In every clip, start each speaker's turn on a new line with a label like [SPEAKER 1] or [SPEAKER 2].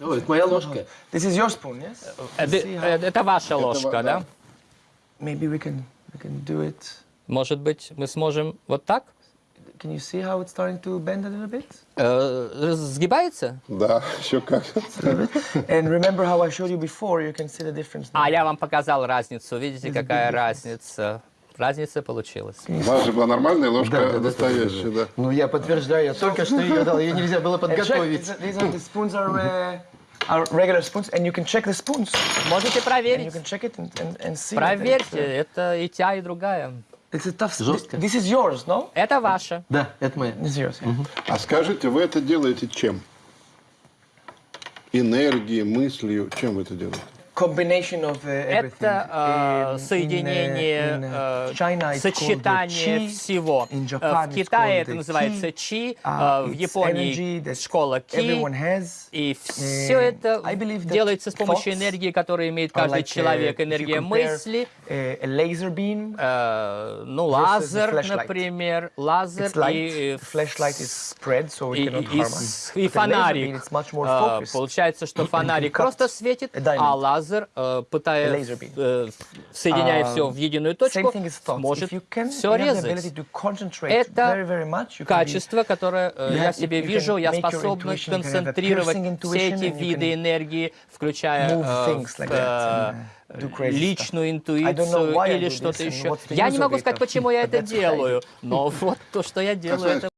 [SPEAKER 1] О, это моя ложка.
[SPEAKER 2] This is your spoon, yes?
[SPEAKER 3] Э, э, Это ваша ложка, да?
[SPEAKER 2] Maybe we can we can do it.
[SPEAKER 3] Может быть, мы сможем вот так?
[SPEAKER 2] Can you see how it's starting to bend a little bit?
[SPEAKER 3] Э, Сгибается?
[SPEAKER 4] Да, еще как.
[SPEAKER 2] And remember how I showed you before, you can see the difference. now.
[SPEAKER 3] А, я вам показал разницу. Видите, какая разница? Разница получилась.
[SPEAKER 4] У вас же была нормальная ложка, настоящая, да.
[SPEAKER 1] Ну, я подтверждаю, я только что ее дал. Ее нельзя было
[SPEAKER 2] check,
[SPEAKER 1] подготовить.
[SPEAKER 3] Можете
[SPEAKER 2] and you
[SPEAKER 3] проверить.
[SPEAKER 2] can check it and, and, and see. that
[SPEAKER 3] Проверьте,
[SPEAKER 2] It's,
[SPEAKER 3] это и та, и другая.
[SPEAKER 2] it's a tough.
[SPEAKER 1] Жестко.
[SPEAKER 2] This, is yours, no?
[SPEAKER 3] Это ваша.
[SPEAKER 1] Да, это моя.
[SPEAKER 2] This is yours. Yeah.
[SPEAKER 4] А скажите, вы это делаете чем? Энергией, мыслью, чем вы это делаете?
[SPEAKER 2] Combination of uh, everything.
[SPEAKER 3] Это э, соединение,
[SPEAKER 2] uh, uh,
[SPEAKER 3] э, сочетание всего. Э, В Китае это называется чи,
[SPEAKER 2] Uh,
[SPEAKER 3] э, в Японии школа ки. И все
[SPEAKER 2] Eh,
[SPEAKER 3] это делается с помощью энергии, которую имеет каждый
[SPEAKER 2] uh,
[SPEAKER 3] человек. Энергия мысли,
[SPEAKER 2] uh,
[SPEAKER 3] э, ну, лазер, например, лазер и, э, и, фонарик. Э. Получается, что фонарик просто светит, а лазер, э, пытаясь,
[SPEAKER 2] laser beam.
[SPEAKER 3] э, соединяя
[SPEAKER 2] Um,
[SPEAKER 3] все в единую точку, может все резать. Это Качество, которое э, я себе вижу, я способна
[SPEAKER 2] a
[SPEAKER 3] концентрировать все эти виды энергии, включая э, э, личную интуицию или что-то еще. Я не могу сказать, почему я это делаю, но вот то, что я делаю, это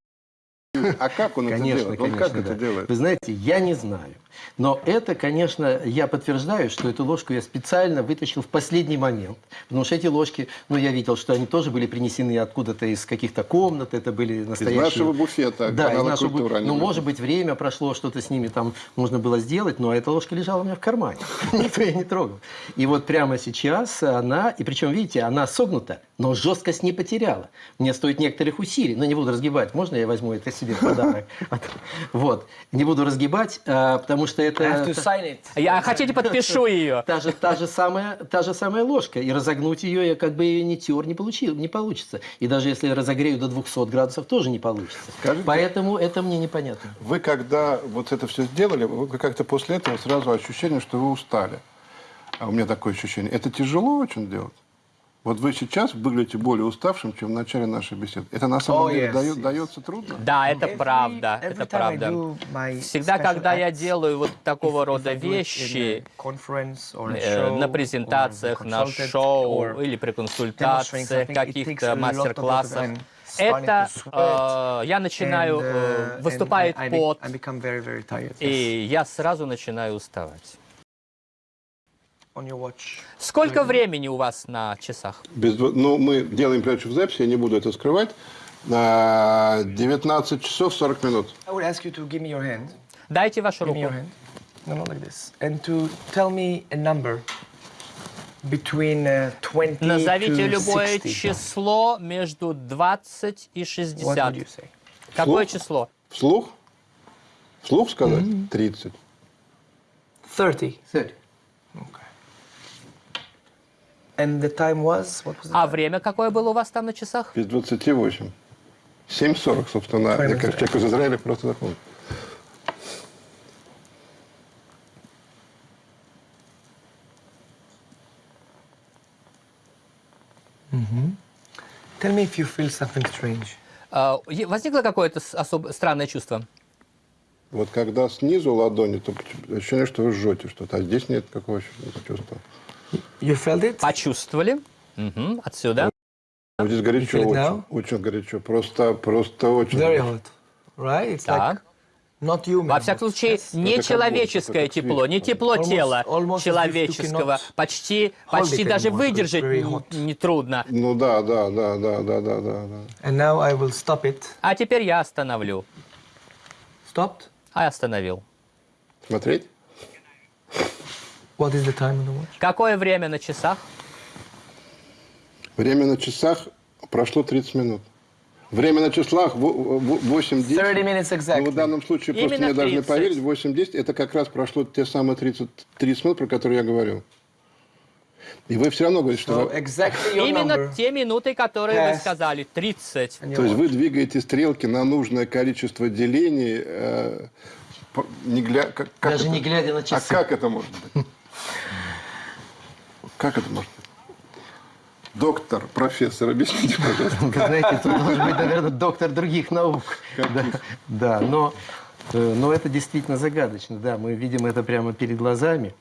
[SPEAKER 4] А как он это
[SPEAKER 1] Конечно,
[SPEAKER 4] делает? Он
[SPEAKER 1] конечно,
[SPEAKER 4] как это
[SPEAKER 1] да.
[SPEAKER 4] делает?
[SPEAKER 1] Вы знаете, я не знаю. Но это, конечно, я подтверждаю, что эту ложку я специально вытащил в последний момент. Потому что эти ложки, ну, я видел, что они тоже были принесены откуда-то из каких-то комнат, это были настоящие...
[SPEAKER 4] нашего буфета,
[SPEAKER 1] Да, из нашего бу-
[SPEAKER 4] «Культура», они
[SPEAKER 1] Ну, может быть, время прошло, что-то с ними там можно было сделать, но эта ложка лежала у меня в кармане. Никто ее не трогал. И вот прямо сейчас она, и причем, видите, она согнута, но жесткость не потеряла. Мне стоит некоторых усилий, но не буду разгибать. Можно я возьму это себе в подарок? Вот. Не буду разгибать, а, потому что это...
[SPEAKER 3] Я хотите, подпишу ее.
[SPEAKER 1] Та же, та, же самая, та же самая ложка. И разогнуть ее я как бы ее не тер, не, получил, не получится. И даже если я разогрею до 200 градусов, тоже не получится.
[SPEAKER 4] Скажите-
[SPEAKER 1] Поэтому это мне непонятно.
[SPEAKER 4] Вы когда вот это все сделали, вы как-то после этого сразу ощущение, что вы устали. А у меня такое ощущение. Это тяжело очень делать? Вот вы сейчас выглядите более уставшим, чем в начале нашей беседы. Это на самом
[SPEAKER 2] Oh,
[SPEAKER 4] деле
[SPEAKER 2] yes,
[SPEAKER 4] дает-
[SPEAKER 2] yes.
[SPEAKER 4] дается трудно?
[SPEAKER 3] Да, это
[SPEAKER 2] Every-
[SPEAKER 3] правда,
[SPEAKER 2] every
[SPEAKER 3] это правда. Всегда, когда я делаю вот такого
[SPEAKER 2] if
[SPEAKER 3] рода
[SPEAKER 2] I do it in a
[SPEAKER 3] вещи, э,
[SPEAKER 2] show,
[SPEAKER 3] на презентациях, на шоу или при консультациях, каких-то мастер-классах, это э, я начинаю,
[SPEAKER 2] and, uh,
[SPEAKER 3] выступает
[SPEAKER 2] and be-
[SPEAKER 3] пот,
[SPEAKER 2] very, very tired. yes.
[SPEAKER 3] и я сразу начинаю уставать. Сколько времени у вас на часах?
[SPEAKER 4] Без, ну, мы делаем прячу в записи, я не буду это скрывать. 19 часов 40 минут.
[SPEAKER 3] Дайте вашу руку.
[SPEAKER 2] Give me. No, no, like this. And to tell me a number. Between, uh, 20
[SPEAKER 3] Назовите любое
[SPEAKER 2] 60.
[SPEAKER 3] число между 20 и 60.
[SPEAKER 2] What would you say?
[SPEAKER 3] Какое
[SPEAKER 4] Вслух?
[SPEAKER 3] число?
[SPEAKER 4] Вслух? Вслух сказать? Mm -hmm.
[SPEAKER 2] 30.
[SPEAKER 1] 30.
[SPEAKER 2] 30. And the time was? What was the
[SPEAKER 3] А
[SPEAKER 2] time?
[SPEAKER 3] время какое было у вас там на часах?
[SPEAKER 4] Без 28. 7.40, собственно, я как человек из Израиля просто запомнил.
[SPEAKER 2] Tell me if you feel something strange.
[SPEAKER 3] А, е- Возникло какое-то особо странное чувство?
[SPEAKER 4] Вот когда снизу ладони, то ощущение, что вы жжете что-то, а здесь нет какого чувства.
[SPEAKER 2] You felt it?
[SPEAKER 3] Почувствовали? Мгм, Отсюда.
[SPEAKER 4] Вот здесь горячо, очень, очень горячо, просто, просто очень
[SPEAKER 2] Very hot. Right? It's
[SPEAKER 3] Так.
[SPEAKER 2] like not human.
[SPEAKER 3] Во всяком случае, не
[SPEAKER 4] как
[SPEAKER 3] человеческое тепло, не тепло
[SPEAKER 2] Almost-
[SPEAKER 3] тела
[SPEAKER 2] almost
[SPEAKER 3] человеческого. Почти, почти даже
[SPEAKER 2] anymore,
[SPEAKER 3] выдержать нетрудно.
[SPEAKER 4] Ну да, да, да, да, да, да, да, да.
[SPEAKER 2] And now I will stop it.
[SPEAKER 3] А теперь я остановлю.
[SPEAKER 2] Stopped?
[SPEAKER 3] А я остановил.
[SPEAKER 4] Смотреть?
[SPEAKER 2] What is the time on the watch?
[SPEAKER 3] Какое время на часах?
[SPEAKER 4] Время на часах прошло 30 минут. Время на числах 8-10.
[SPEAKER 2] 30 minutes
[SPEAKER 4] Ну, в
[SPEAKER 2] exactly.
[SPEAKER 4] данном случае просто
[SPEAKER 3] Именно
[SPEAKER 4] мне должны
[SPEAKER 3] 30.
[SPEAKER 4] поверить, 8-10 это как раз прошло те самые 30, 30 минут, про которые я говорил. И вы все равно говорите, что...
[SPEAKER 2] So
[SPEAKER 4] вы-
[SPEAKER 2] exactly your
[SPEAKER 3] Именно те минуты, которые вы сказали. 30.
[SPEAKER 2] on your
[SPEAKER 4] То есть вы двигаете стрелки на нужное количество делений э, Не гля... как, как
[SPEAKER 1] Даже
[SPEAKER 4] это?
[SPEAKER 1] не глядя на
[SPEAKER 4] А
[SPEAKER 1] часы.
[SPEAKER 4] как это может быть? Как это может быть? Доктор, профессор, объясните, пожалуйста.
[SPEAKER 1] Вы знаете, тут должен быть, наверное, доктор других наук. Да, да, но, э, но это действительно загадочно. Да, мы видим это прямо перед глазами.